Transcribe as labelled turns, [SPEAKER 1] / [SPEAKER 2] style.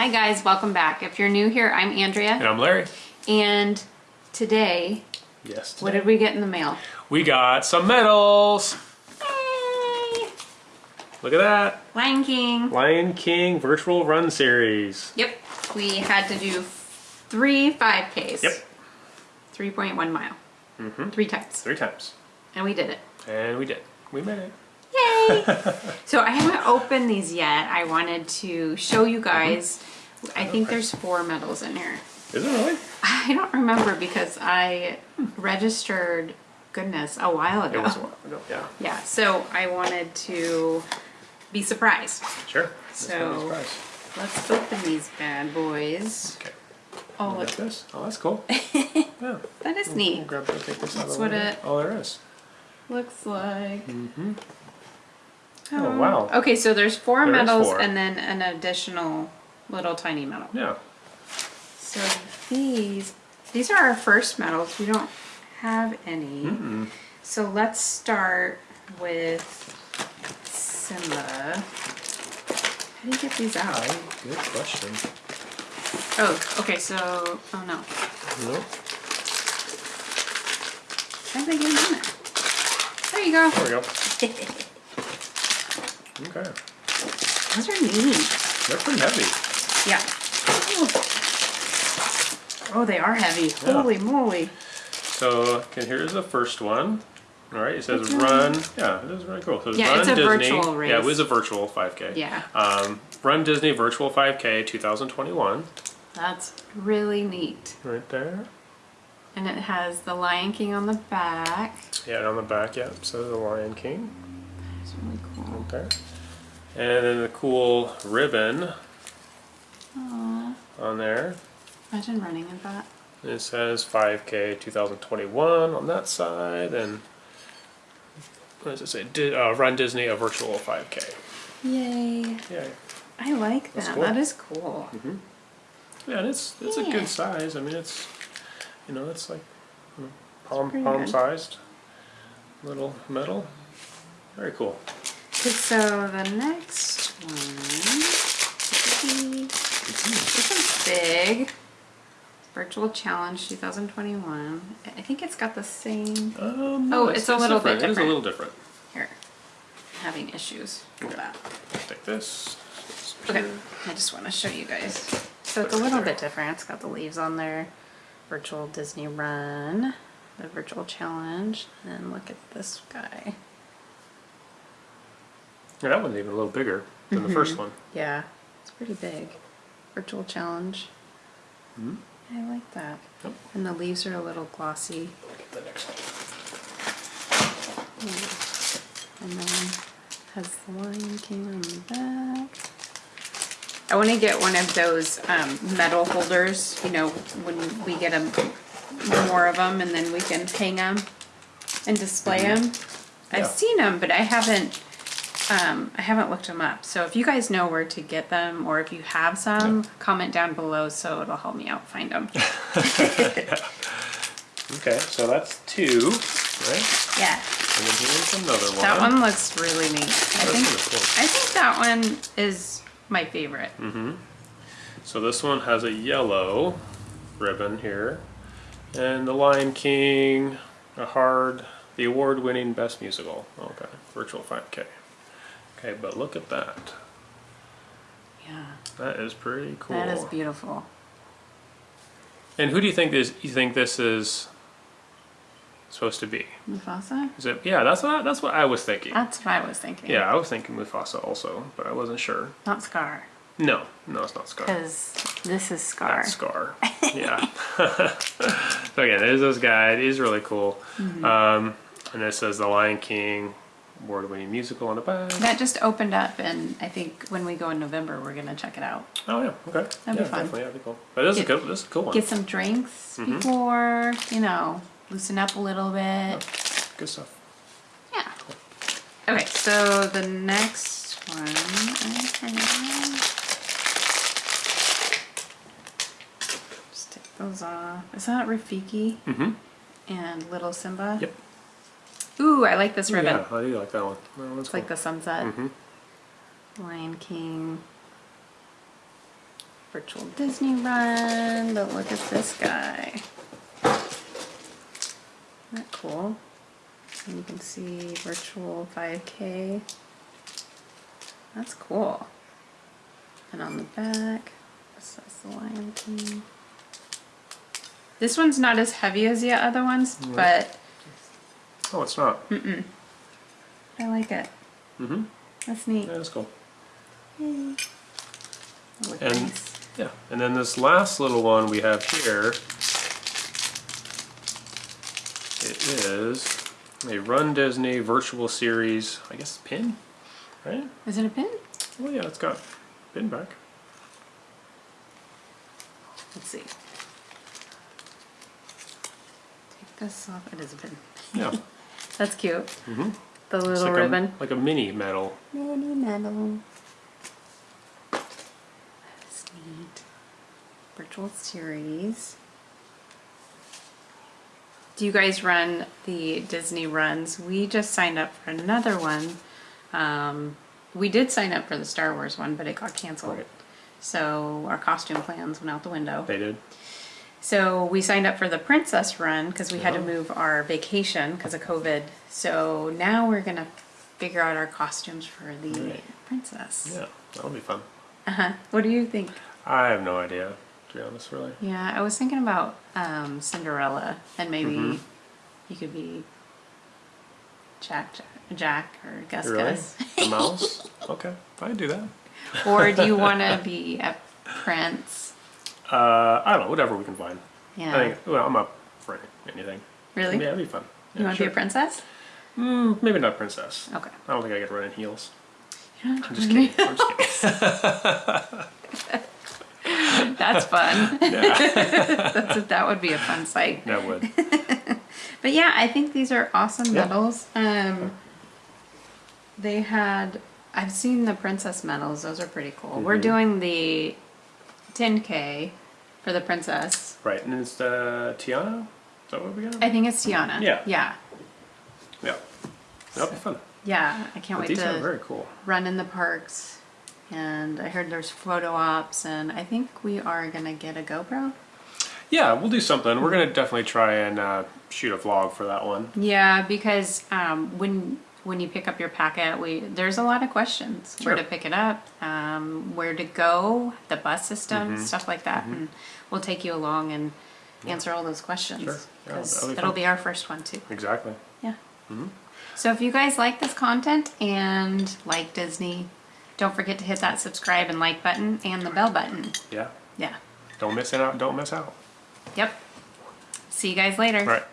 [SPEAKER 1] Hi guys, welcome back. If you're new here, I'm Andrea,
[SPEAKER 2] And I'm Larry.
[SPEAKER 1] and today,
[SPEAKER 2] Yes.
[SPEAKER 1] what did we get in the mail?
[SPEAKER 2] We got some medals.
[SPEAKER 1] Yay!
[SPEAKER 2] Look at that.
[SPEAKER 1] Lion King.
[SPEAKER 2] Lion King Virtual Run Series.
[SPEAKER 1] Yep, we had to do three 5Ks.
[SPEAKER 2] Yep.
[SPEAKER 1] 3.1 mile.
[SPEAKER 2] Mm-hmm.
[SPEAKER 1] Three times.
[SPEAKER 2] Three times.
[SPEAKER 1] And we did it.
[SPEAKER 2] And we did. We made it.
[SPEAKER 1] Yay! so I haven't opened these yet. I wanted to show you uh-huh. guys. I think there's four medals in here.
[SPEAKER 2] Is it really?
[SPEAKER 1] I don't remember because I registered, goodness, a while ago.
[SPEAKER 2] It was a while ago. Yeah.
[SPEAKER 1] Yeah, so I wanted to be surprised.
[SPEAKER 2] Sure.
[SPEAKER 1] So-. Let's open these bad boys.
[SPEAKER 2] Okay.
[SPEAKER 1] Oh,
[SPEAKER 2] Look this. Oh, that's cool. yeah.
[SPEAKER 1] that is
[SPEAKER 2] We'll
[SPEAKER 1] neat.
[SPEAKER 2] grab that. Take this
[SPEAKER 1] That's what it-
[SPEAKER 2] Oh, there is.
[SPEAKER 1] Looks like.
[SPEAKER 2] Mm-hmm. Oh, wow.
[SPEAKER 1] Okay, so there's four
[SPEAKER 2] There
[SPEAKER 1] medals
[SPEAKER 2] four.
[SPEAKER 1] and then an additional little tiny medal.
[SPEAKER 2] Yeah.
[SPEAKER 1] So these, these are our first medals. We don't have any.
[SPEAKER 2] Mm-mm.
[SPEAKER 1] So let's start with Simba. How do you get these out?
[SPEAKER 2] Oh, good question.
[SPEAKER 1] Oh, okay, so, oh no.
[SPEAKER 2] Nope.
[SPEAKER 1] How did they get them in there? There you go.
[SPEAKER 2] There we go. Okay.
[SPEAKER 1] Those are neat.
[SPEAKER 2] They're pretty heavy.
[SPEAKER 1] Yeah. Oh, they are heavy.
[SPEAKER 2] Yeah.
[SPEAKER 1] Holy moly.
[SPEAKER 2] So, okay, here's the first one. All right, it says
[SPEAKER 1] It's
[SPEAKER 2] run. Yeah, it is really cool. So
[SPEAKER 1] Yeah,
[SPEAKER 2] run
[SPEAKER 1] it's a
[SPEAKER 2] Disney.
[SPEAKER 1] virtual
[SPEAKER 2] Yeah, it was a virtual 5K.
[SPEAKER 1] Yeah.
[SPEAKER 2] Um, run Disney Virtual 5K 2021.
[SPEAKER 1] That's really neat.
[SPEAKER 2] Right there.
[SPEAKER 1] And it has the Lion King on the back.
[SPEAKER 2] Yeah, and on the back, yeah, so the Lion King
[SPEAKER 1] It's really cool.
[SPEAKER 2] There. And then the cool ribbon
[SPEAKER 1] Aww.
[SPEAKER 2] on there.
[SPEAKER 1] Imagine running in that.
[SPEAKER 2] It says 5K 2021 on that side, and what does it say? Uh, Run Disney a virtual 5K.
[SPEAKER 1] Yay.
[SPEAKER 2] Yeah,
[SPEAKER 1] I like that.
[SPEAKER 2] cool.
[SPEAKER 1] That is cool.
[SPEAKER 2] yeah, and it's it's a good size. I mean, it's you know, it's like you know, palm palm
[SPEAKER 1] good.
[SPEAKER 2] sized little medal. Very cool.
[SPEAKER 1] Okay, so the next one. This one's big. Virtual Challenge 2021. I think it's got the same.
[SPEAKER 2] Um,
[SPEAKER 1] Oh,
[SPEAKER 2] no,
[SPEAKER 1] it's a little bit
[SPEAKER 2] different. It is a little different.
[SPEAKER 1] Here. I'm having issues with that.
[SPEAKER 2] Take this.
[SPEAKER 1] Okay, I just want to show you guys. So it's a little bit different. It's got the leaves on there. Virtual Disney Run, the virtual challenge, and look at this guy.
[SPEAKER 2] Yeah, that one's even a little bigger than the first one.
[SPEAKER 1] Yeah, it's pretty big. Virtual challenge.
[SPEAKER 2] Mhm.
[SPEAKER 1] I like that.
[SPEAKER 2] Yep.
[SPEAKER 1] And the leaves are a little glossy.
[SPEAKER 2] The next one.
[SPEAKER 1] And then has the Lion King on the back. I want to get one of those um, medal holders, you know, when we get a, more of them and then we can hang them and display them. I've
[SPEAKER 2] Yeah.
[SPEAKER 1] seen them, but I haven't, um, I haven't looked them up. So if you guys know where to get them or if you have some, comment down below so it'll help me out find them.
[SPEAKER 2] Okay, so that's two, right?
[SPEAKER 1] yeah,
[SPEAKER 2] And then here's another one.
[SPEAKER 1] that one looks really neat. I think,
[SPEAKER 2] cool.
[SPEAKER 1] I think that one is my favorite. Mm -hmm.
[SPEAKER 2] So this one has a yellow ribbon here, and the Lion King, a hard, the award-winning best musical. Okay, virtual 5K. Okay, but look at that.
[SPEAKER 1] Yeah,
[SPEAKER 2] That is pretty cool.
[SPEAKER 1] that is beautiful.
[SPEAKER 2] And who do you think this? You think this is supposed to be?
[SPEAKER 1] Mufasa?
[SPEAKER 2] Is it? Yeah, that's what that's what I was thinking.
[SPEAKER 1] That's what I was thinking.
[SPEAKER 2] Yeah, I was thinking Mufasa also, but I wasn't sure.
[SPEAKER 1] Not Scar.
[SPEAKER 2] No, no, it's not Scar.
[SPEAKER 1] Because this is Scar.
[SPEAKER 2] That's Scar. Yeah. so again, there's this guy. It is really cool.
[SPEAKER 1] Mm-hmm.
[SPEAKER 2] Um, and it says The Lion King, award-winning musical on the back.
[SPEAKER 1] That just opened up, and I think when we go in November, we're gonna check it out.
[SPEAKER 2] Oh yeah, okay.
[SPEAKER 1] That'd
[SPEAKER 2] yeah,
[SPEAKER 1] be fun.
[SPEAKER 2] Definitely, that'd be cool. But this is a
[SPEAKER 1] Get-
[SPEAKER 2] good. This is a cool one.
[SPEAKER 1] Get some drinks
[SPEAKER 2] Mm-hmm.
[SPEAKER 1] before, you know, loosen up a little bit.
[SPEAKER 2] Good stuff.
[SPEAKER 1] Yeah. Okay, so the next one. Just take those off. Is that Rafiki
[SPEAKER 2] Mm-hmm.
[SPEAKER 1] and Little Simba?
[SPEAKER 2] Yep.
[SPEAKER 1] Ooh, I like this ribbon.
[SPEAKER 2] Yeah, I do like that one. That one's
[SPEAKER 1] It's like the sunset.
[SPEAKER 2] Mm-hmm.
[SPEAKER 1] Lion King. virtual Disney run, but look at this guy. Isn't that cool? And you can see virtual 5K. That's cool. And on the back, it says the Lion King. This one's not as heavy as the other ones, but
[SPEAKER 2] Oh, it's not.
[SPEAKER 1] I like it.
[SPEAKER 2] Mm-hmm.
[SPEAKER 1] That's neat.
[SPEAKER 2] Yeah, that's cool.
[SPEAKER 1] Yay.
[SPEAKER 2] And
[SPEAKER 1] nice.
[SPEAKER 2] yeah, and then this last little one we have here, it is a Run Disney virtual series. I guess pin, right?
[SPEAKER 1] Is it a pin?
[SPEAKER 2] Well, yeah, it's got pin back.
[SPEAKER 1] Let's see. Take this off. It is a pin.
[SPEAKER 2] Yeah.
[SPEAKER 1] That's cute.
[SPEAKER 2] mm-hmm.
[SPEAKER 1] The little
[SPEAKER 2] like
[SPEAKER 1] ribbon.
[SPEAKER 2] A, like a mini medal.
[SPEAKER 1] Mini medal. That's neat. Virtual series. Do you guys run the Disney runs? We just signed up for another one. Um, we did sign up for the Star Wars one, but it got canceled.
[SPEAKER 2] Right.
[SPEAKER 1] So our costume plans went out the window.
[SPEAKER 2] They did.
[SPEAKER 1] So we signed up for the princess run because we had to move our vacation because of COVID. So now we're gonna figure out our costumes for the
[SPEAKER 2] Right.
[SPEAKER 1] princess.
[SPEAKER 2] Yeah, that'll be fun.
[SPEAKER 1] Uh huh. What do you think?
[SPEAKER 2] I have no idea, to be honest, really.
[SPEAKER 1] Yeah, I was thinking about um, Cinderella and maybe
[SPEAKER 2] Mhm.
[SPEAKER 1] you could be Jack, Jack, Jack or Gus
[SPEAKER 2] Really?
[SPEAKER 1] Gus.
[SPEAKER 2] The mouse? okay, I'd do that.
[SPEAKER 1] or do you want to be a prince?
[SPEAKER 2] Uh, I don't know, whatever we can find.
[SPEAKER 1] Yeah.
[SPEAKER 2] I think, well, I'm up for anything.
[SPEAKER 1] really?
[SPEAKER 2] Yeah, it'd be fun.
[SPEAKER 1] you want to be a princess?
[SPEAKER 2] Mm, maybe not princess.
[SPEAKER 1] Okay.
[SPEAKER 2] I don't think I could run in heels.
[SPEAKER 1] Yeah,
[SPEAKER 2] I'm just kidding. I'm just kidding.
[SPEAKER 1] That's fun.
[SPEAKER 2] Yeah,
[SPEAKER 1] That's, that would be a fun sight.
[SPEAKER 2] that would.
[SPEAKER 1] But yeah, I think these are awesome
[SPEAKER 2] Yeah.
[SPEAKER 1] medals. Um, they had, I've seen the princess medals. Those are pretty cool. We're
[SPEAKER 2] Mhm.
[SPEAKER 1] doing the 10K for the princess.
[SPEAKER 2] Right, and it's uh, Tiana? Is that what we got?
[SPEAKER 1] I think it's Tiana.
[SPEAKER 2] Yeah.
[SPEAKER 1] Yeah.
[SPEAKER 2] yeah. That'll be fun.
[SPEAKER 1] Yeah. I can't
[SPEAKER 2] But
[SPEAKER 1] wait
[SPEAKER 2] these are
[SPEAKER 1] to
[SPEAKER 2] very cool.
[SPEAKER 1] run in the parks. And I heard there's photo ops, and I think we are gonna get a GoPro.
[SPEAKER 2] Yeah, we'll do something. We're gonna definitely try and uh, shoot a vlog for that one.
[SPEAKER 1] Yeah, because um, when when you pick up your packet, we there's a lot of questions. Where to pick it up, um, where to go, the bus system,
[SPEAKER 2] Mm-hmm.
[SPEAKER 1] stuff like that, and we'll take you along and answer all those questions.
[SPEAKER 2] Sure. Yeah, that'll be
[SPEAKER 1] it'll be our first one too.
[SPEAKER 2] Exactly.
[SPEAKER 1] Yeah.
[SPEAKER 2] Mm-hmm.
[SPEAKER 1] So if you guys like this content and like Disney, don't forget to hit that subscribe and like button and the bell button.
[SPEAKER 2] Yeah.
[SPEAKER 1] Yeah.
[SPEAKER 2] Don't miss it out. Don't miss out.
[SPEAKER 1] Yep. See you guys later.
[SPEAKER 2] All right.